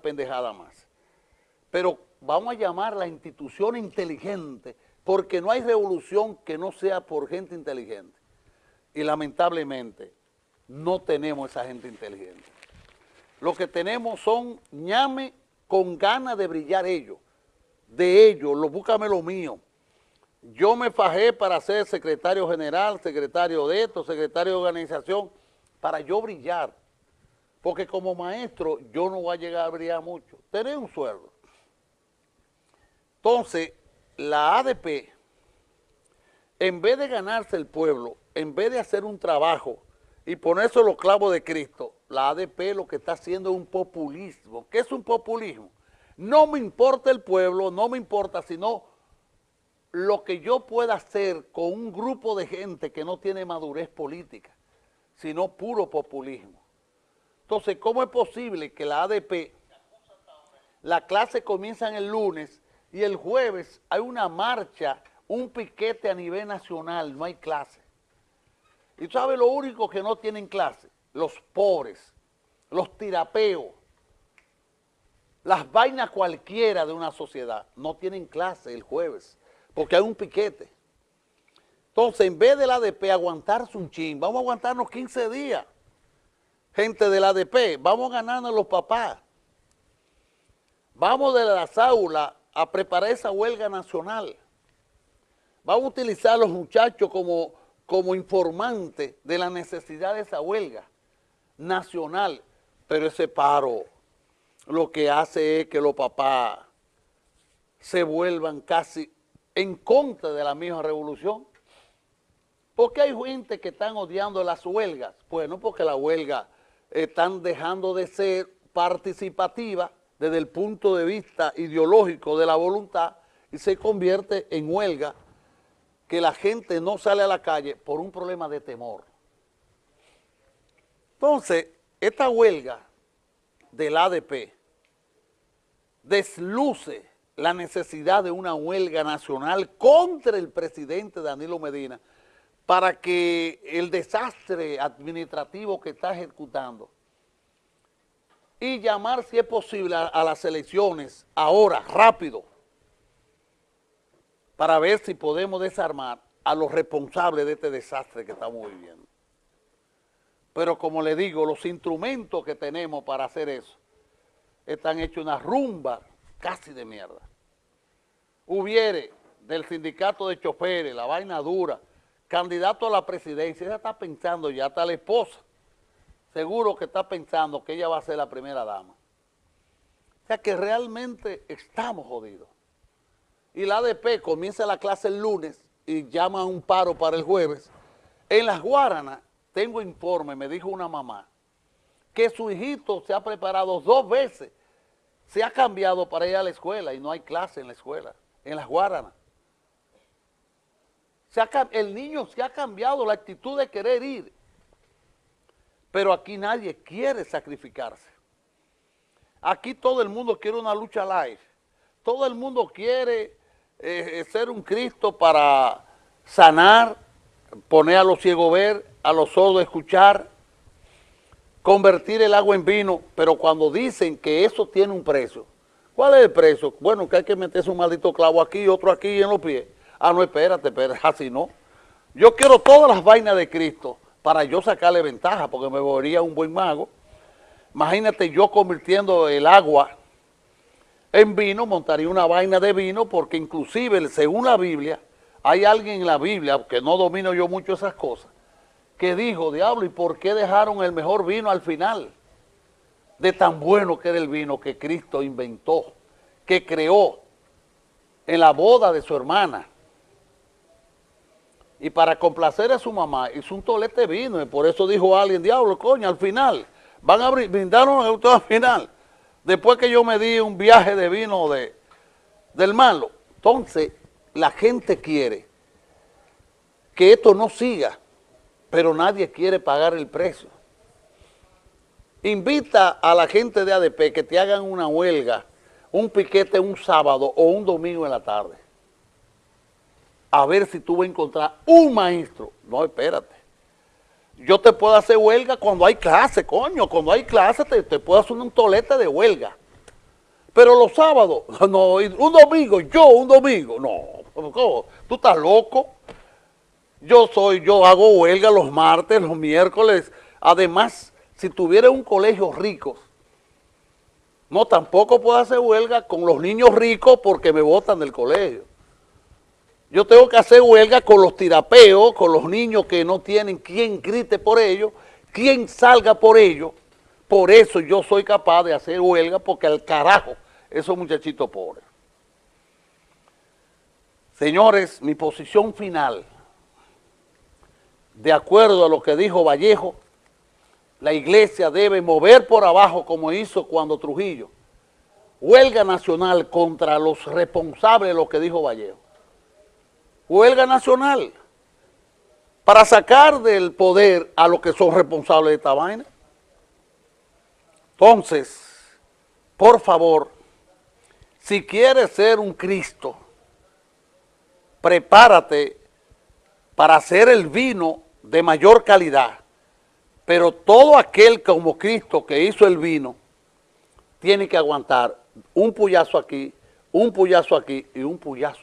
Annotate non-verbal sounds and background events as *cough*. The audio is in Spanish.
pendejada más. Pero vamos a llamar la institución inteligente, porque no hay revolución que no sea por gente inteligente. Y lamentablemente no tenemos esa gente inteligente. Lo que tenemos son ñame con ganas de brillar ellos. De ellos, lo, búscame lo mío. Yo me fajé para ser secretario general, secretario de esto, secretario de organización, para yo brillar. Porque como maestro yo no voy a llegar a brillar mucho. Tener un sueldo. Entonces, la ADP, en vez de ganarse el pueblo, en vez de hacer un trabajo y ponerse los clavos de Cristo, la ADP lo que está haciendo es un populismo. ¿Qué es un populismo? No me importa el pueblo, no me importa, sino lo que yo pueda hacer con un grupo de gente que no tiene madurez política, sino puro populismo. Entonces, ¿cómo es posible que la ADP, la clase comienza el lunes y el jueves hay una marcha, un piquete a nivel nacional, no hay clase? Y tú sabes lo único que no tienen clase, los pobres, los tirapeos, las vainas cualquiera de una sociedad, no tienen clase el jueves, porque hay un piquete. Entonces, en vez de la ADP aguantarse un chin, vamos a aguantarnos 15 días. Gente de la ADP, vamos ganando los papás. Vamos de las aulas a preparar esa huelga nacional. Vamos a utilizar a los muchachos como como informante de la necesidad de esa huelga nacional, pero ese paro lo que hace es que los papás se vuelvan casi en contra de la misma revolución. ¿Por qué hay gente que están odiando las huelgas? Bueno, porque las huelgas están dejando de ser participativas desde el punto de vista ideológico de la voluntad y se convierte en huelga que la gente no sale a la calle por un problema de temor. Entonces, esta huelga del ADP desluce la necesidad de una huelga nacional contra el presidente Danilo Medina para que el desastre administrativo que está ejecutando y llamar, si es posible, a, las elecciones ahora, rápido, para ver si podemos desarmar a los responsables de este desastre que estamos viviendo. Pero como le digo, los instrumentos que tenemos para hacer eso están hechos una rumba casi de mierda. Hubiere del sindicato de choferes, la vaina dura, candidato a la presidencia, ella está pensando ya, está la esposa, seguro que está pensando que ella va a ser la primera dama. O sea que realmente estamos jodidos y la ADP comienza la clase el lunes y llama a un paro para el jueves, en las Guaranas, tengo informe, me dijo una mamá, que su hijito se ha preparado dos veces, se ha cambiado para ir a la escuela y no hay clase en la escuela, en las Guaranas. El niño se ha cambiado la actitud de querer ir, pero aquí nadie quiere sacrificarse. Aquí todo el mundo quiere una lucha live, todo el mundo quiere eh, ser un Cristo para sanar, poner a los ciegos ver, a los sordos escuchar, convertir el agua en vino, pero cuando dicen que eso tiene un precio, ¿cuál es el precio? Bueno, que hay que meterse un maldito clavo aquí otro aquí en los pies. Ah, no, espérate, espérate, así no. Yo quiero todas las vainas de Cristo para yo sacarle ventaja, porque me volvería un buen mago. Imagínate yo convirtiendo el agua en vino, montaría una vaina de vino, porque inclusive, según la Biblia, hay alguien en la Biblia, que no domino yo mucho esas cosas, que dijo, diablo, ¿y por qué dejaron el mejor vino al final? De tan bueno que era el vino que Cristo inventó, que creó en la boda de su hermana. Y para complacer a su mamá, hizo un tolete de vino, y por eso dijo alguien, diablo, coño, al final, van a brindarnos al final después que yo me di un viaje de vino de, del malo. Entonces, la gente quiere que esto no siga, pero nadie quiere pagar el precio. Invita a la gente de ADP que te hagan una huelga, un piquete un sábado o un domingo en la tarde. A ver si tú vas a encontrar un maestro. No, espérate. Yo te puedo hacer huelga cuando hay clase, coño. Cuando hay clase te, puedo hacer un tolete de huelga. Pero los sábados, *laughs* no, un domingo, yo un domingo, no, ¿cómo? tú estás loco. Yo soy, yo hago huelga los martes, los miércoles. Además, si tuviera un colegio rico, no, tampoco puedo hacer huelga con los niños ricos porque me botan del colegio. Yo tengo que hacer huelga con los tirapeos, con los niños que no tienen quien grite por ellos, quien salga por ellos. Por eso yo soy capaz de hacer huelga porque al carajo esos muchachitos pobres. Señores, mi posición final de acuerdo a lo que dijo Vallejo, la iglesia debe mover por abajo como hizo cuando Trujillo. Huelga nacional contra los responsables de lo que dijo Vallejo. Huelga nacional para sacar del poder a los que son responsables de esta vaina. Entonces, por favor, si quieres ser un Cristo, prepárate para hacer el vino de mayor calidad, pero todo aquel como Cristo que hizo el vino, tiene que aguantar un puyazo aquí, un puyazo aquí y un puyazo